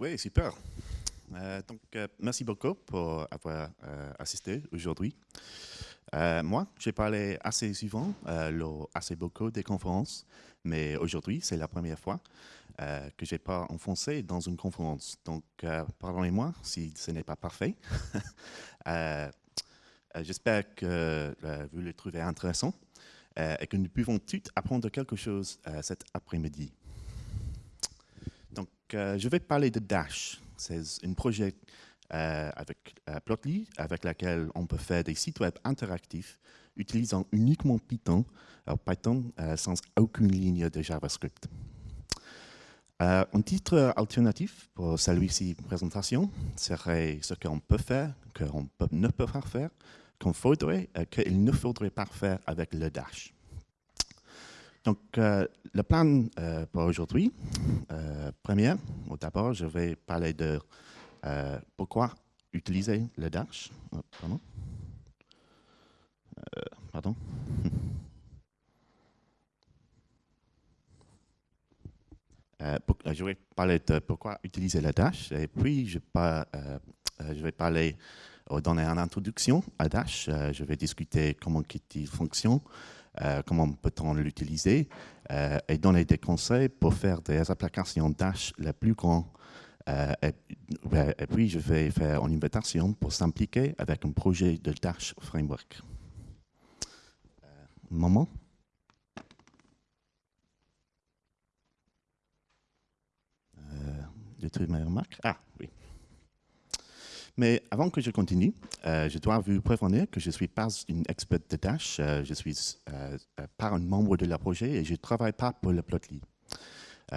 Euh, oui, super. Euh, donc, euh, merci beaucoup pour avoir assisté aujourd'hui. moi, j'ai parlé assez souvent, assez beaucoup des conférences, mais aujourd'hui, c'est la première fois que je n'ai pas enfoncé dans une conférence. Donc, pardonnez-moi si ce n'est pas parfait. J'espère que vous le trouvez intéressant et que nous pouvons tous apprendre quelque chose cet après-midi. Euh, je vais parler de Dash. C'est un projet euh, avec euh, Plotly avec lequel on peut faire des sites web interactifs utilisant uniquement Python, Python sans aucune ligne de JavaScript. un titre alternatif pour celui-ci présentation serait ce qu'on peut faire, qu'on ne peut pas faire, qu'on faudrait, qu'il ne faudrait pas faire avec le Dash. Donc, euh, le plan euh, pour aujourd'hui, euh, première, d'abord, je vais parler de pourquoi utiliser le Dash. Oh, pardon. pardon. je vais parler de pourquoi utiliser le Dash et puis je, je vais parler, donner une introduction à Dash. je vais discuter comment il fonctionne, euh, comment peut-on l'utiliser euh, et donner des conseils pour faire des applications Dash les plus grandes. Euh, et, puis, je vais faire une invitation pour s'impliquer avec un projet de Dash Framework. moment. Euh, mes remarques. Ah, oui. Mais avant que je continue, euh, je dois vous prévenir que je ne suis pas une experte de Dash. Euh, je suis euh, pas un membre de la projet et je ne travaille pas pour le Plotly.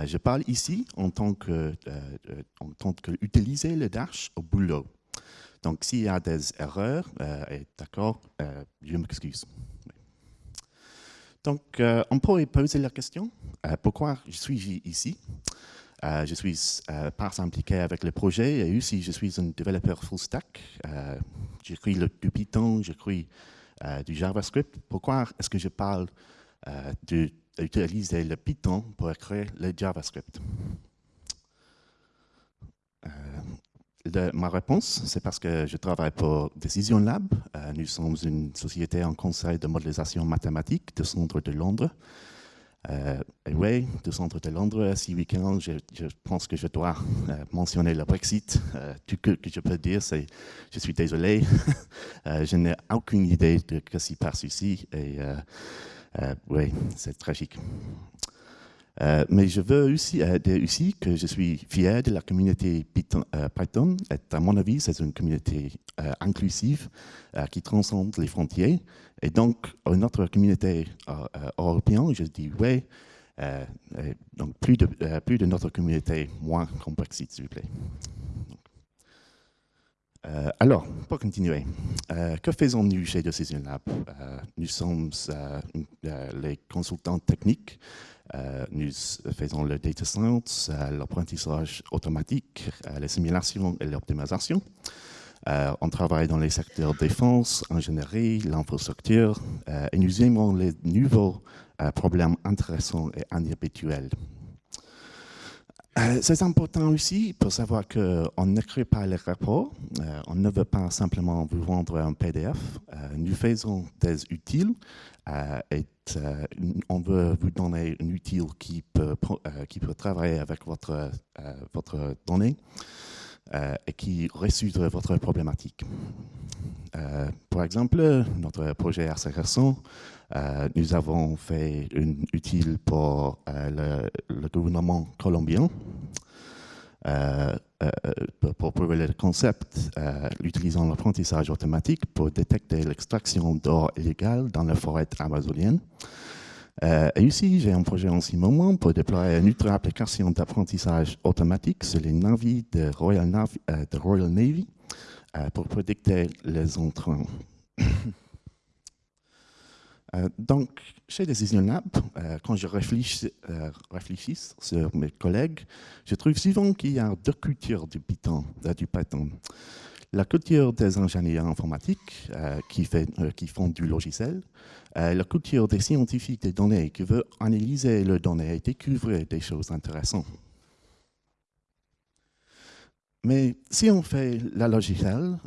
je parle ici en tant que, en tant que utiliser le Dash au boulot. Donc, s'il y a des erreurs, d'accord, je m'excuse. Donc, on pourrait poser la question, pourquoi je suis ici? Euh, je suis euh, pas avec le projet et aussi je suis un développeur full stack. Euh, j'écris du Python, j'écris du JavaScript. Pourquoi est-ce que je parle d'utiliser le Python pour écrire le JavaScript? Ma réponse, c'est parce que je travaille pour Decision Lab. nous sommes une société en conseil de modélisation mathématique du centre de Londres. Euh, oui, du centre de Londres, ce week-end, je, pense que je dois euh, mentionner le Brexit. Euh, tout ce que je peux dire, c'est je suis désolé. Euh, je n'ai aucune idée de ce qui se passe ici. Et oui, c'est tragique. mais je veux aussi dire que je suis fier de la communauté Python. À mon avis, c'est une communauté inclusive qui transcende les frontières et donc, notre communauté euh, euh, européenne, je dis oui, euh, donc plus de, plus de notre communauté, moins complexité, s'il vous plaît. alors, pour continuer, que faisons-nous chez Decision Lab? Nous sommes les consultants techniques, nous faisons le data science, l'apprentissage automatique, les simulations et l'optimisation. Euh, on travaille dans les secteurs défense, ingénierie, l'infrastructure, euh, et nous aimons les nouveaux euh, problèmes intéressants et inhabituels. C'est important aussi pour savoir qu'on n'écrit pas les rapports, on ne veut pas simplement vous vendre un PDF, nous faisons des utiles et on veut vous donner un utile qui peut, qui peut travailler avec votre, votre donnée. Euh, et qui résoudre votre problématique. Euh, par exemple, notre projet assez euh, nous avons fait une utile pour le, gouvernement colombien pour prouver le concept, utilisant l'apprentissage automatique pour détecter l'extraction d'or illégal dans la forêt amazonienne. Euh, et ici, j'ai un projet en ce moment pour déployer une autre application d'apprentissage automatique sur les navires de Royal Navy, euh, de Royal Navy euh, pour prédicter les entrants. donc, chez Decision Lab, quand je réfléchis, sur mes collègues, je trouve souvent qu'il y a deux cultures du Python. La culture des ingénieurs informatiques euh, qui, euh, font du logiciel, euh, la culture des scientifiques des données qui veulent analyser les données et découvrir des choses intéressantes. mais si on fait la logicielle,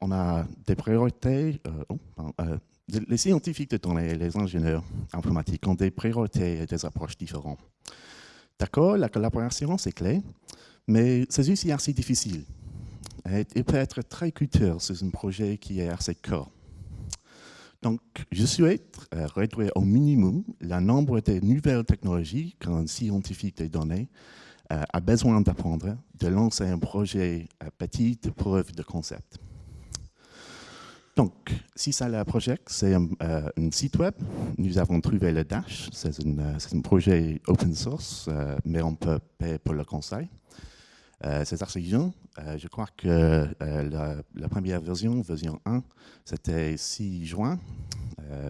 on a des priorités. Oh, les scientifiques de données et les ingénieurs informatiques ont des priorités et des approches différentes. D'accord, la collaboration, c'est clé, mais c'est aussi assez difficile. il peut être très coûteux sur un projet qui est assez court. Donc, je souhaite euh, réduire au minimum le nombre de nouvelles technologies qu'un scientifique des données euh, a besoin d'apprendre, de lancer un projet euh, petit de preuve de concept. Donc, si ça le projet, c'est un, site web. Nous avons trouvé le Dash. C'est un, projet open source, mais on peut payer pour le conseil. C'est assez jeune. je crois que la, première version, version 1, c'était 6 juin,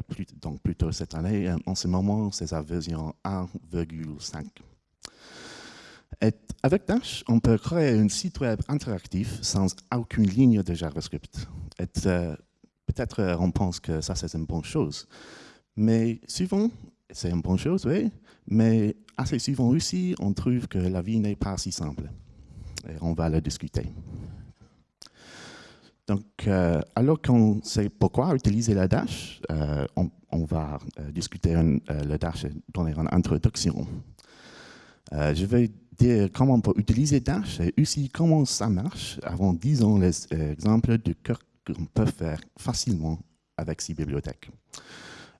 plus, donc plutôt cette année. En ce moment, c'est la version 1,5. Avec Dash, on peut créer un site web interactif sans aucune ligne de JavaScript. Peut-être euh, on pense que ça, c'est une bonne chose. Mais souvent, c'est une bonne chose, oui, mais assez souvent aussi, on trouve que la vie n'est pas si simple. Et on va le discuter. Donc, euh, alors qu'on sait pourquoi utiliser la Dash, euh, on, va discuter le Dash et donner une introduction. je vais dire comment on peut utiliser Dash et aussi comment ça marche avant disons les exemples de cœur qu'on peut faire facilement avec ces bibliothèques.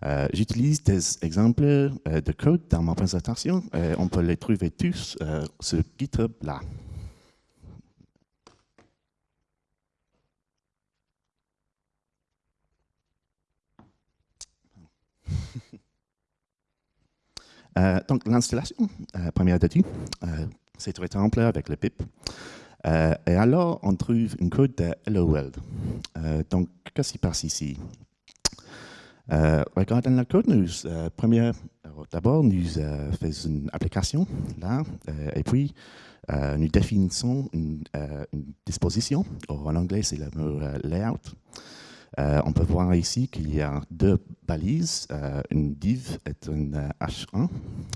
Euh, j'utilise des exemples euh, de code dans ma présentation. et on peut les trouver tous euh, sur GitHub là. Donc l'installation, première de tout, c'est très simple avec le pip. Euh, et alors, on trouve une code de Hello World. Euh, donc, qu'est-ce qui passe ici? Euh, Regardons la code, nous, d'abord, nous faisons une application, là, et puis nous définissons une, disposition. en anglais, c'est le mot layout. On peut voir ici qu'il y a deux balises, une div et une h1,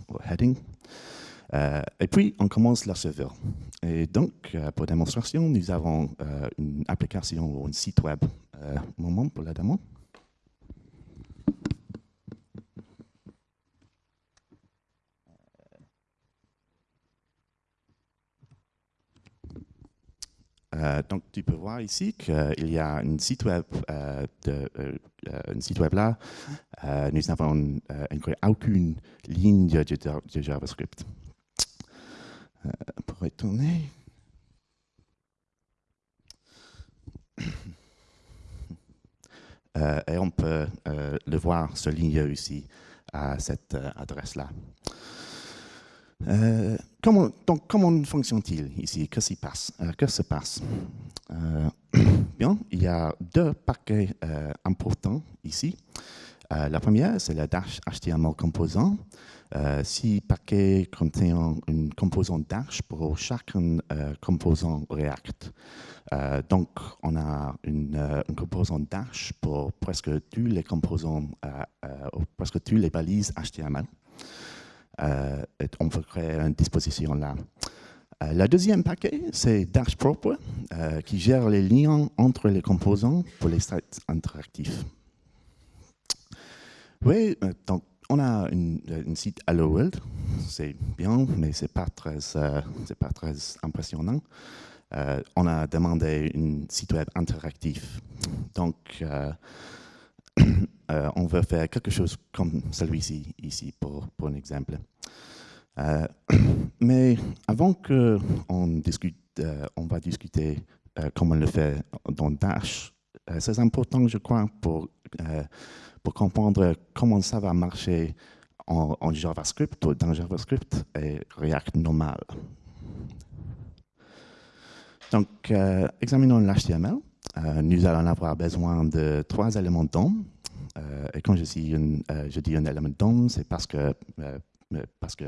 ou heading. Euh, et puis, on commence le serveur. Et donc, euh, pour démonstration, nous avons euh, une application ou un site web. moment pour la démo. Donc, tu peux voir ici qu'il y a un site web, de, un site web là. nous n'avons aucune ligne de JavaScript. Euh, pour retourner. Euh, et on peut euh, le voir souligné ici à cette adresse-là. Comment, donc, comment fonctionne-t-il ici? Qu'est-ce qui passe? Que se passe? Bien, il y a deux paquets importants ici. la première, c'est le Dash HTML Composant. Euh, si paquet contient une composante Dash pour euh, composant React. Euh, donc, on a une, composante Dash pour presque tous les composants, presque tous les balises HTML. Et on peut créer une disposition là. le deuxième paquet, c'est Dash Proper, qui gère les liens entre les composants pour les sites interactifs. Oui, donc on a un site Hello World, c'est bien, mais ce n'est pas, très, euh, pas très impressionnant. Euh, on a demandé un site web interactif. Donc, euh, on veut faire quelque chose comme celui-ci, ici, pour, pour un exemple. mais avant qu'on discute, on va discuter comment le faire dans Dash. c'est important, je crois, pour pour comprendre comment ça va marcher en, JavaScript ou dans JavaScript et React normal. Donc, euh, examinons l'HTML. Euh, nous allons avoir besoin de trois éléments DOM. Euh, et quand je dis, dis un élément DOM, c'est parce que, parce que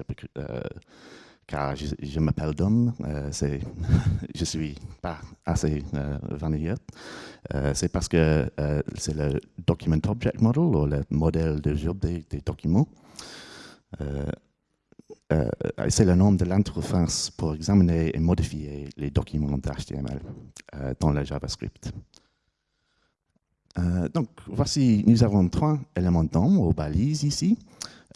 car je, m'appelle Dom, euh, je suis pas assez euh, euh c'est parce que euh, c'est le Document Object Model, ou le modèle de job des, documents. c'est le nom de l'interface pour examiner et modifier les documents d'HTML dans le JavaScript. Donc, voici, nous avons trois éléments d'homme aux balises ici.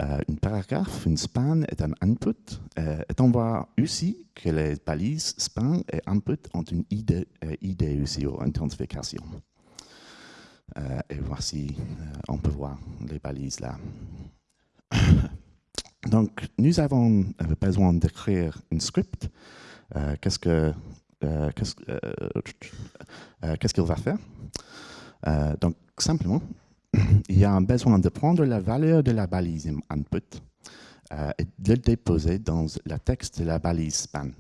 Euh, une paragraphe, une span est un input. Euh, et on voit aussi que les balises span et input ont une ID, euh, aussi, ou identification. et voici, on peut voir les balises là. Donc, nous avons besoin d'écrire un script. Qu'est-ce que qu'est-ce qu'il va faire? Donc, simplement, il y a un besoin de prendre la valeur de la balise input euh, et de le déposer dans le texte de la balise span.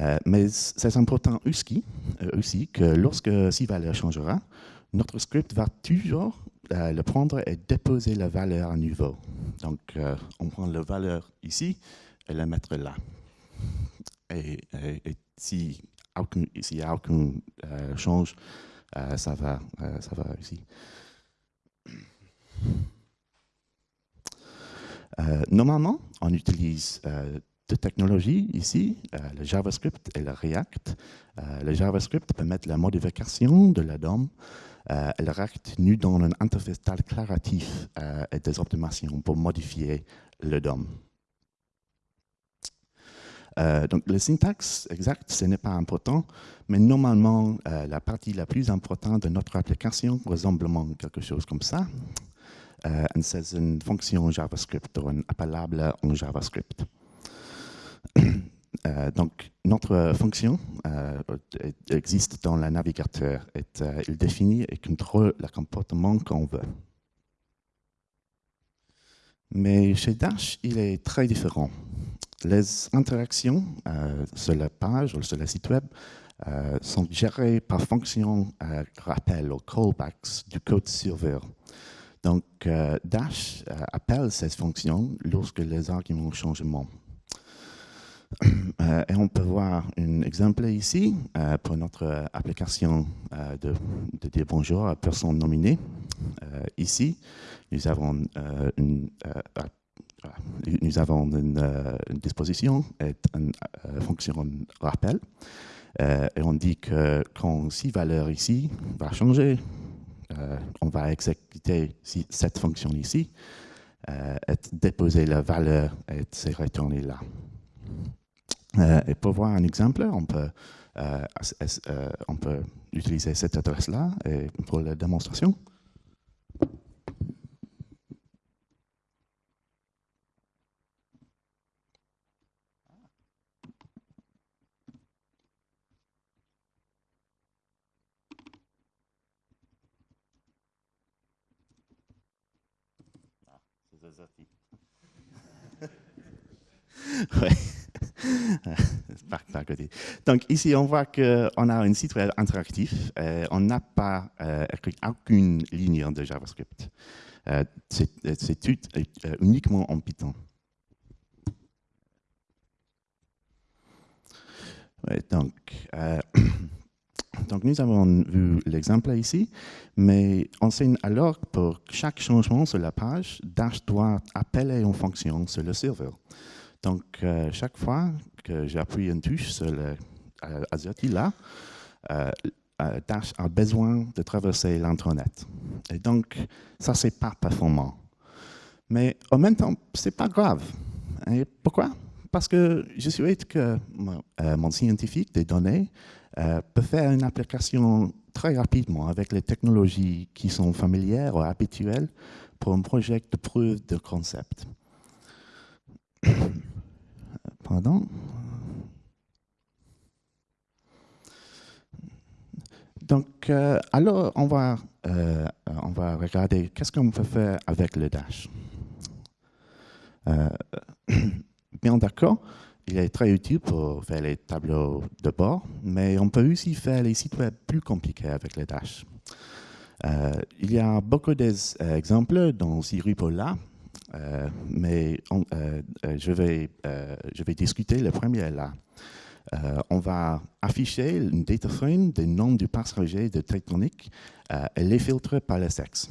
Euh, mais c'est important aussi, euh, que lorsque cette valeur changera, notre script va toujours le prendre et déposer la valeur à nouveau. Donc, on prend la valeur ici et la mettre là. Et, si s'il n'y a aucun change, ça, va, ça va ici. Euh, normalement, on utilise euh, deux technologies ici, euh, le JavaScript et le React. le JavaScript permet la modification de la DOM. le React nous donne un interface déclaratif et des optimisations pour modifier le DOM. Donc, le syntaxe exact, ce n'est pas important, mais normalement, la partie la plus importante de notre application ressemble à quelque chose comme ça. Euh, c'est une fonction JavaScript ou une appelable en JavaScript. Euh, donc, notre fonction euh, existe dans le navigateur. Et, il définit et contrôle le comportement qu'on veut. Mais chez Dash, il est très différent. Les interactions sur la page ou sur le site web sont gérées par fonction rappel ou callbacks du code serveur. Donc, euh, Dash euh, appelle cette fonction lorsque les arguments changent. Euh, et on peut voir un exemple ici pour notre application de, dire bonjour à personne nominée. ici, nous avons une, nous avons une, disposition et une fonction rappel. et on dit que quand si valeur ici va changer, euh, on va exécuter cette fonction ici, euh, et déposer la valeur et c'est retourné là. Euh, et pour voir un exemple, on peut, on peut utiliser cette adresse-là pour la démonstration. Donc ici, on voit qu'on a un site web interactif. Euh, on n'a pas euh, aucune ligne de JavaScript. Euh, c'est uniquement en Python. donc, donc, nous avons vu l'exemple ici, mais on sait alors pour chaque changement sur la page, Dash doit appeler une fonction sur le serveur. Donc, euh, chaque fois que j'appuie une touche sur le euh, là, euh, Dash a besoin de traverser l'Internet. Et donc, ça, c'est pas performant. Mais en même temps, c'est pas grave. Et pourquoi? Parce que je souhaite que mon scientifique des données peut faire une application très rapidement avec les technologies qui sont familières ou habituelles pour un projet de preuve de concept. Pardon? Donc, euh, alors, on va, euh, on va regarder qu'est-ce qu'on peut faire avec le Dash. Euh, bien d'accord, il est très utile pour faire les tableaux de bord, mais on peut aussi faire les sites web plus compliqués avec le Dash. il y a beaucoup d'exemples dans ces repos-là, euh, mais euh, euh, je, vais, je vais discuter le premier là. on va afficher une data frame des noms du passager de Tectonic et les filtrer par le sexe.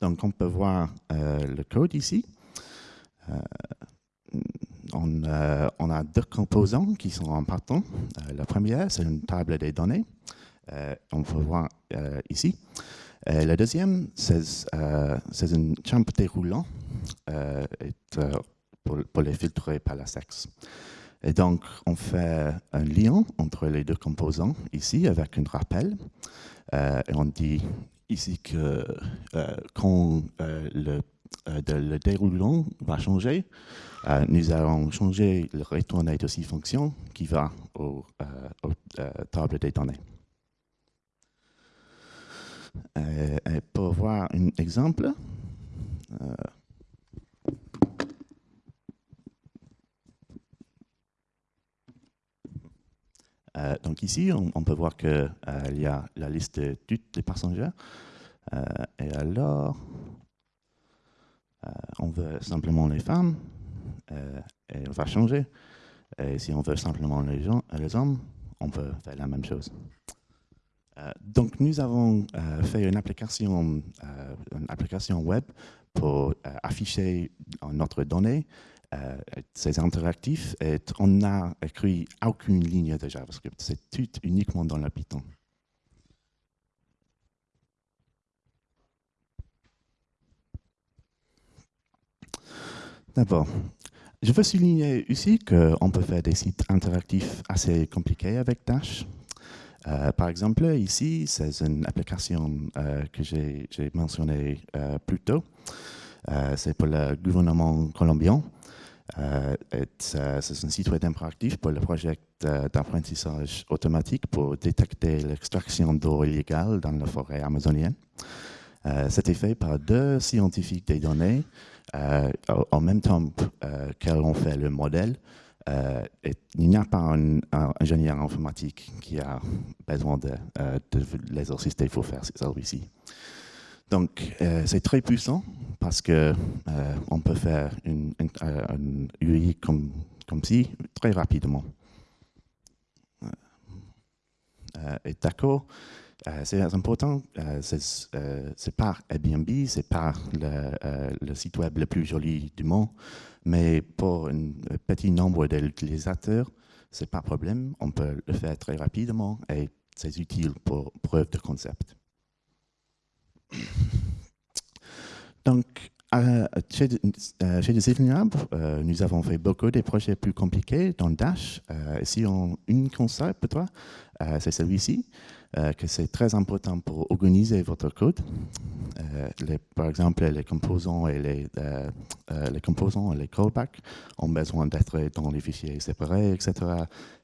Donc, on peut voir le code ici. On, on, a deux composants qui sont en partant. la première, c'est une table des données. on peut voir ici. la deuxième, c'est une chambre déroulant pour, pour, les filtrer par la sexe. Et donc, on fait un lien entre les deux composants ici avec un rappel. Euh, et on dit ici que euh, quand euh, le, le, déroulant va changer, nous allons changer le retourner de six fonctions qui va aux tables des données. et pour voir un exemple, Euh, donc ici, on, peut voir qu'il euh, y a la liste de toutes les passagers. Euh, et alors, on veut simplement les femmes, et on va changer. Et si on veut simplement les, gens, les hommes, on peut faire la même chose. donc nous avons fait une application, une application web pour afficher notre donnée euh, c'est interactif et on n'a écrit aucune ligne de JavaScript. C'est tout uniquement dans le Python. D'abord, je veux souligner ici qu'on peut faire des sites interactifs assez compliqués avec Dash. Euh, par exemple, ici, c'est une application euh, que j'ai mentionnée plus tôt. c'est pour le gouvernement colombien. Euh, c'est un site web interactif pour le projet d'apprentissage automatique pour détecter l'extraction d'eau illégale dans la forêt amazonienne. Euh, C'était fait par deux scientifiques des données euh, en même temps qu'elles ont fait le modèle. Et il n'y a pas un, ingénieur informatique qui a besoin de, de l'exercice pour faire celui-ci. Donc, euh, c'est très puissant parce que euh, on peut faire une, UI comme, comme ci très rapidement. Euh, et d'accord, c'est important, c'est pas Airbnb, c'est pas le, le, site web le plus joli du monde, mais pour un petit nombre d'utilisateurs, c'est pas un problème, on peut le faire très rapidement et c'est utile pour preuve de concept. Donc, euh, chez, euh, chez euh, nous avons fait beaucoup de projets plus compliqués dans Dash. Euh, ici, on, une console pour toi, c'est celui-ci, que c'est très important pour organiser votre code. Les, par exemple, les composants et les, les composants et les callbacks ont besoin d'être dans les fichiers séparés, etc.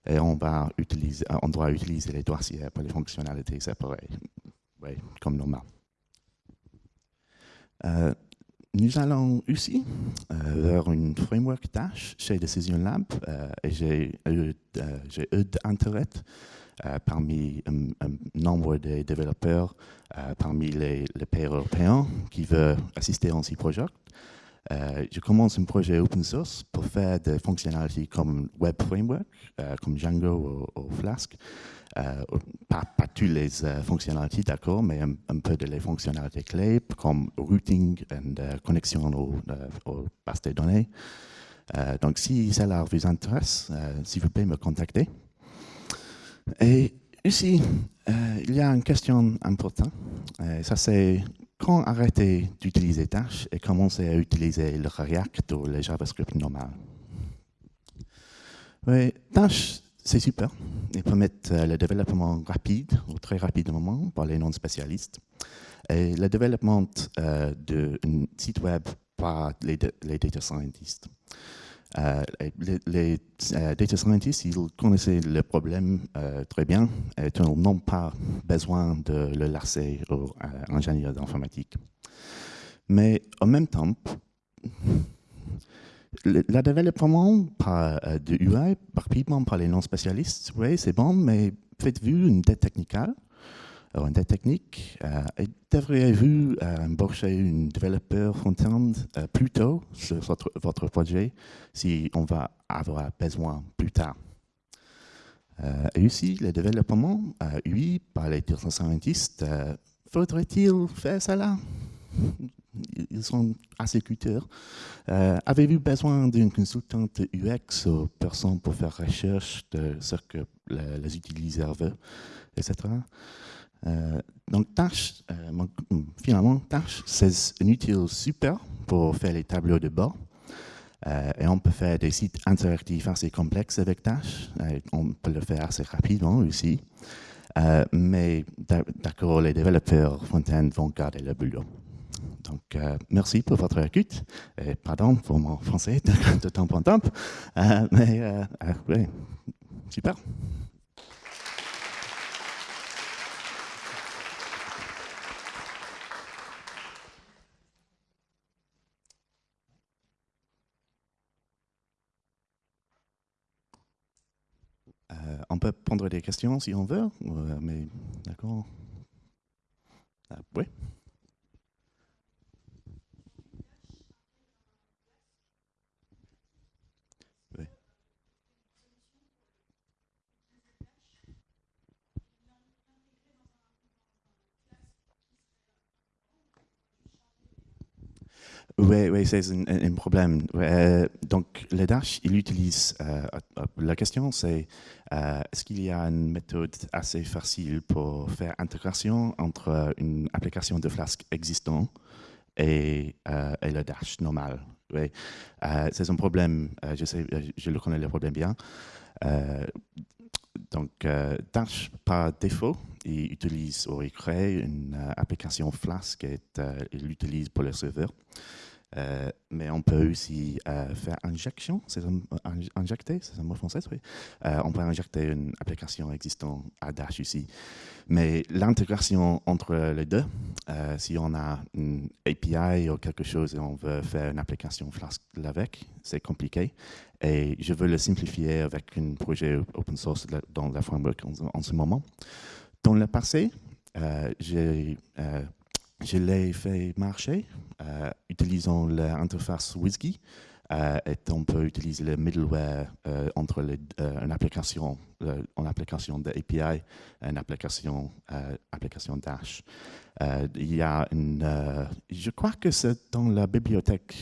Et on, va utiliser, on doit utiliser les dossiers pour les fonctionnalités séparées, oui, comme normal. Euh, nous allons aussi euh, vers une framework Dash chez Decision Lab euh, et j'ai eu, d'intérêt parmi un, nombre de développeurs, parmi les, pays européens qui veulent assister à ce projet. je commence un projet open source pour faire des fonctionnalités comme Web Framework, comme Django ou Flask, euh, pas, toutes les euh, fonctionnalités, d'accord, mais un, peu de les fonctionnalités clés comme routing et euh, connexion aux, bases de données. donc, si cela vous intéresse, s'il vous plaît, me contacter. Et ici, il y a une question importante. ça, c'est quand arrêter d'utiliser Dash et commencer à utiliser le React ou le JavaScript normal? Oui, Dash, c'est super. Ils permettent euh, le développement rapide ou très rapidement par les non-spécialistes. Et le développement euh, d'un site web par les, data scientists. Euh, les, data scientists, ils connaissaient le problème très bien et n'ont pas besoin de le laisser aux ingénieurs d'informatique. Mais en même temps, le, développement par, euh, de UI, rapidement par les non-spécialistes, oui, c'est bon, mais faites-vous une dette technique, dette technique, euh, devriez-vous euh, embaucher un développeur front-end euh, plus tôt sur votre, projet si on va avoir besoin plus tard. et aussi, le développement UI par les data scientists, faudrait-il faire cela? Ils sont assez. Euh, Avez-vous besoin d'une consultante UX ou personne pour faire recherche de ce que les utilisateurs veulent, etc. Euh, donc, Tâche, euh, finalement, Tâche, c'est un outil super pour faire les tableaux de bord. Euh, et on peut faire des sites interactifs assez complexes avec Dash. on peut le faire assez rapidement aussi. Euh, mais d'accord, les développeurs front-end vont garder le boulot. Donc, euh, merci pour votre écoute. Et pardon pour mon français de, temps en temps. mais, oui, super. On peut prendre des questions si on veut, euh, mais d'accord. Ah, oui. Oui, oui c'est un, problème. Euh, donc, le Dash, il utilise. Euh, euh, la question, c'est est-ce qu'il y a une méthode assez facile pour faire intégration entre une application de Flask existant et, et le Dash normal? Oui. c'est un problème. je, sais, je le connais le problème bien. Donc, Dash, par défaut, il utilise ou il crée une application Flask et il l'utilise pour le serveur. Euh, mais on peut aussi euh, faire injection, c'est injecter, c'est un mot français, oui. Euh, on peut injecter une application existante à Dash ici. Mais l'intégration entre les deux, si on a une API ou quelque chose et on veut faire une application Flask avec, c'est compliqué. Et je veux le simplifier avec un projet open source dans la framework en, ce moment. Dans le passé, j'ai je l'ai fait marcher euh, utilisant l'interface WSGI euh, et on peut utiliser le middleware euh, entre les, une application, une application d'API et une application, application Dash. il y a une, je crois que c'est dans la bibliothèque,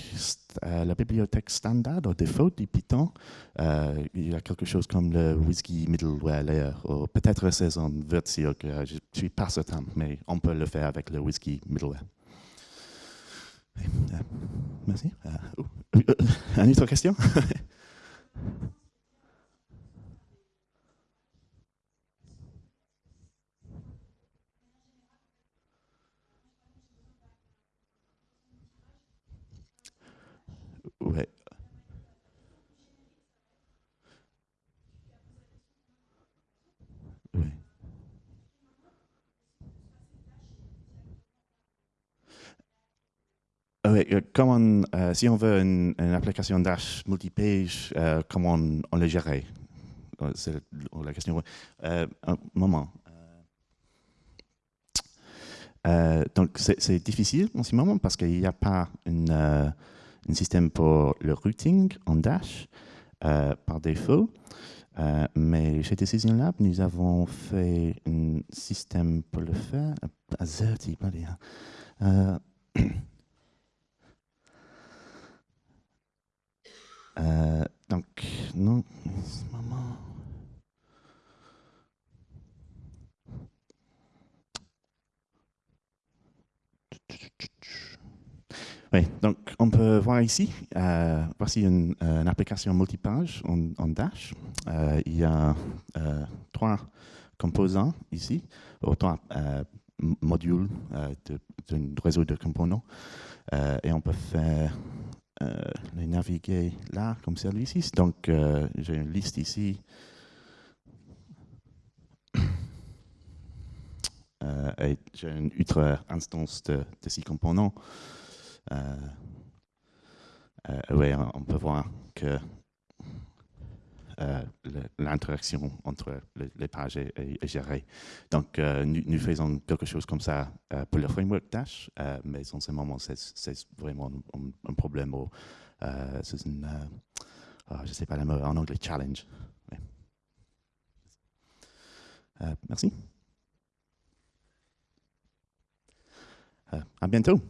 la bibliothèque standard au défaut du Python. il y a quelque chose comme le WSGI middleware layer. Peut-être c'est une version que je ne suis pas certain, mais on peut le faire avec le WSGI middleware. Merci. Une autre question Ouais. Oui, euh, comment, euh, si on veut une, application Dash multipage, euh, comment on, le gérer C'est la question. un moment. donc, c'est difficile en ce moment parce qu'il n'y a pas un système pour le routing en Dash par défaut. mais chez Decision Lab, nous avons fait un système pour le faire. Azerty, pas Euh, donc, non, maman. Oui, donc on peut voir ici, euh, voici une, application multipage en, en Dash. Euh, il y a trois composants ici, trois modules d'un réseau de composants. et on peut faire euh, les naviguer là, comme celui-ci. Donc, euh, j'ai une liste ici. Euh, et j'ai une autre instance de, six composants. oui, on peut voir que l'interaction entre les, pages est, gérée. Donc, nous, faisons quelque chose comme ça pour le framework Dash, mais en ce moment, c'est vraiment un, problème. c'est une, je ne sais pas le mot en anglais, challenge. merci. à bientôt.